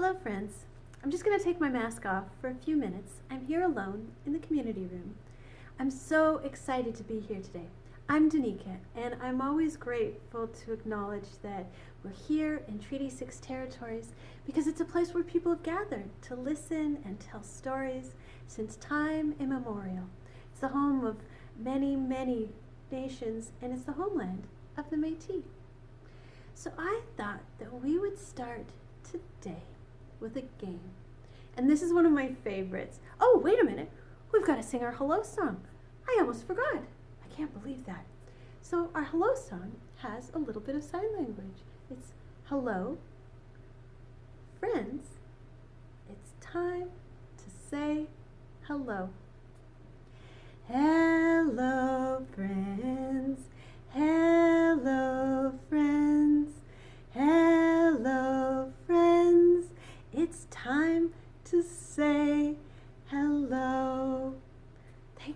Hello friends. I'm just going to take my mask off for a few minutes. I'm here alone in the community room. I'm so excited to be here today. I'm Danica and I'm always grateful to acknowledge that we're here in Treaty 6 territories because it's a place where people have gathered to listen and tell stories since time immemorial. It's the home of many, many nations and it's the homeland of the Métis. So I thought that we would start today with a game. And this is one of my favorites. Oh, wait a minute. We've got to sing our hello song. I almost forgot. I can't believe that. So our hello song has a little bit of sign language. It's hello, friends. It's time to say hello. Hello,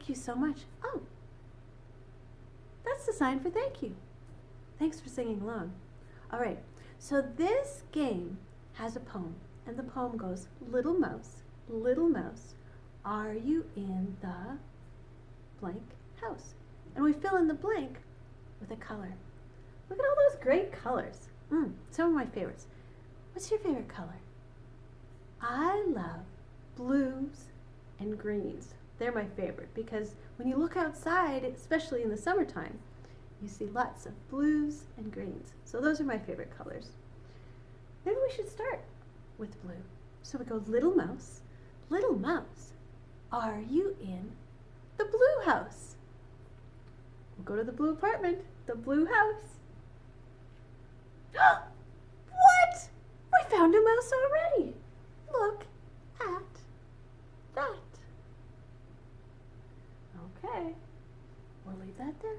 Thank you so much. Oh, that's the sign for thank you. Thanks for singing along. All right, so this game has a poem, and the poem goes, Little mouse, little mouse, are you in the blank house? And we fill in the blank with a color. Look at all those great colors. Mm, some of my favorites. What's your favorite color? I love blues and greens. They're my favorite because when you look outside, especially in the summertime, you see lots of blues and greens. So those are my favorite colors. Maybe we should start with blue. So we go, little mouse, little mouse, are you in the blue house? We'll go to the blue apartment, the blue house. what? We found a mouse already. Look at that. Okay, we'll leave that there.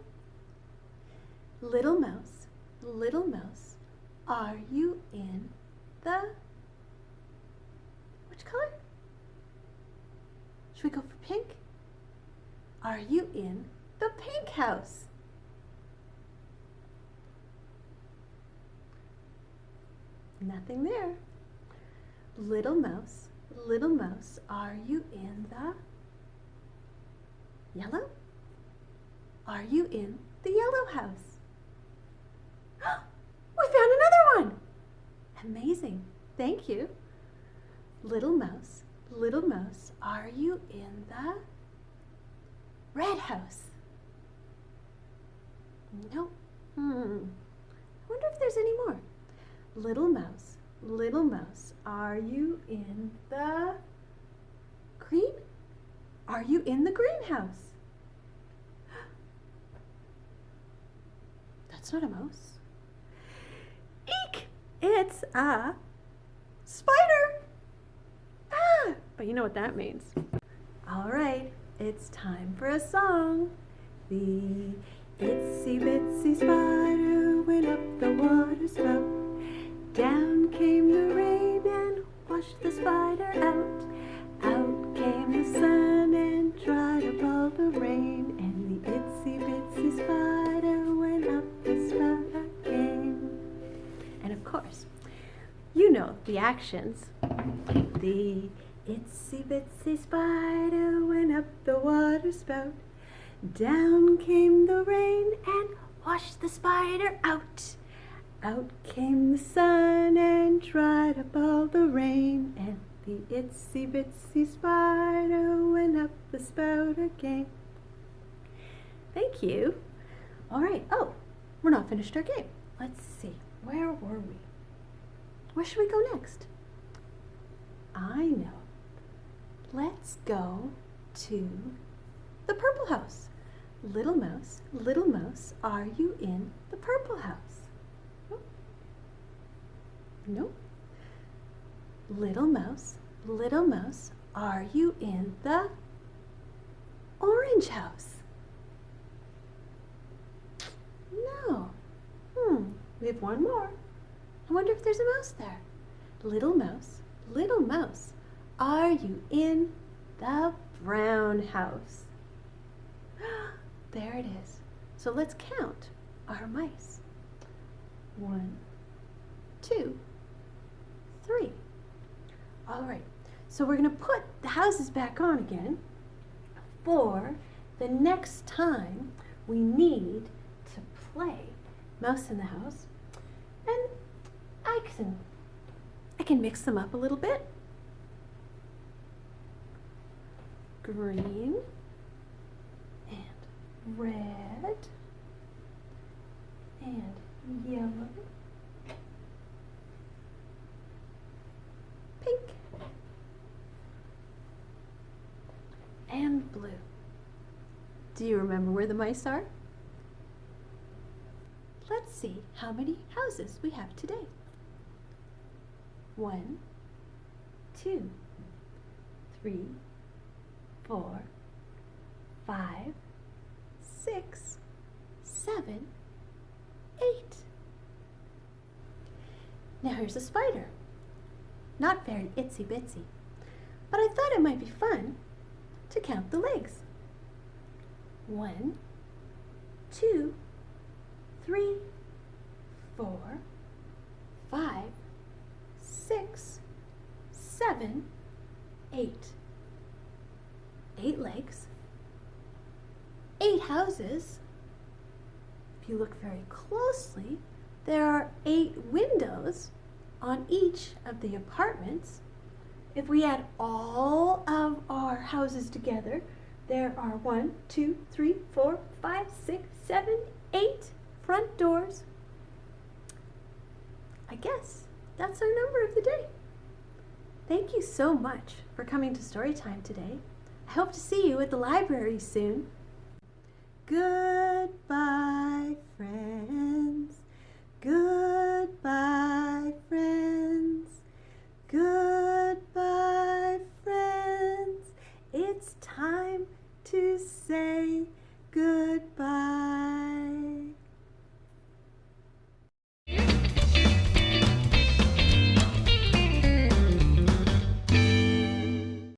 Little mouse, little mouse, are you in the, which color? Should we go for pink? Are you in the pink house? Nothing there. Little mouse, little mouse, are you in the yellow? Are you in the yellow house? we found another one! Amazing. Thank you. Little mouse, little mouse, are you in the red house? No. Hmm. I wonder if there's any more. Little mouse, little mouse, are you in the green? Are you in the greenhouse? That's not a mouse. Eek! It's a spider. Ah, but you know what that means. All right, it's time for a song. The itsy bitsy spider went up the water spout. Down came the rain and washed the spider out. Out came the sun and dried up all the rain. And the itsy bitsy spider the actions. The itsy bitsy spider went up the water spout. Down came the rain and washed the spider out. Out came the sun and dried up all the rain, and the itsy bitsy spider went up the spout again. Thank you. All right. Oh, we're not finished our game. Let's see. Where were we? Where should we go next? I know. Let's go to the purple house. Little mouse, little mouse, are you in the purple house? No. Little mouse, little mouse, are you in the orange house? No. Hmm, we have one more. I wonder if there's a mouse there. Little mouse, little mouse, are you in the brown house? there it is. So let's count our mice. One, two, three, All right, so we're going to put the houses back on again for the next time we need to play Mouse in the House. And I can, I can mix them up a little bit. Green and red and yellow pink and blue. Do you remember where the mice are? Let's see how many houses we have today. One, two, three, four, five, six, seven, eight. Now here's a spider. Not very itsy bitsy, but I thought it might be fun to count the legs. One, two, three, four, five, six, seven, eight. Eight legs, eight houses. If you look very closely, there are eight windows on each of the apartments. If we add all of our houses together, there are one, two, three, four, five, six, seven, eight front doors. I guess that's our number of the day. Thank you so much for coming to Storytime today. I hope to see you at the library soon. Goodbye, friends. Goodbye, friends. Goodbye.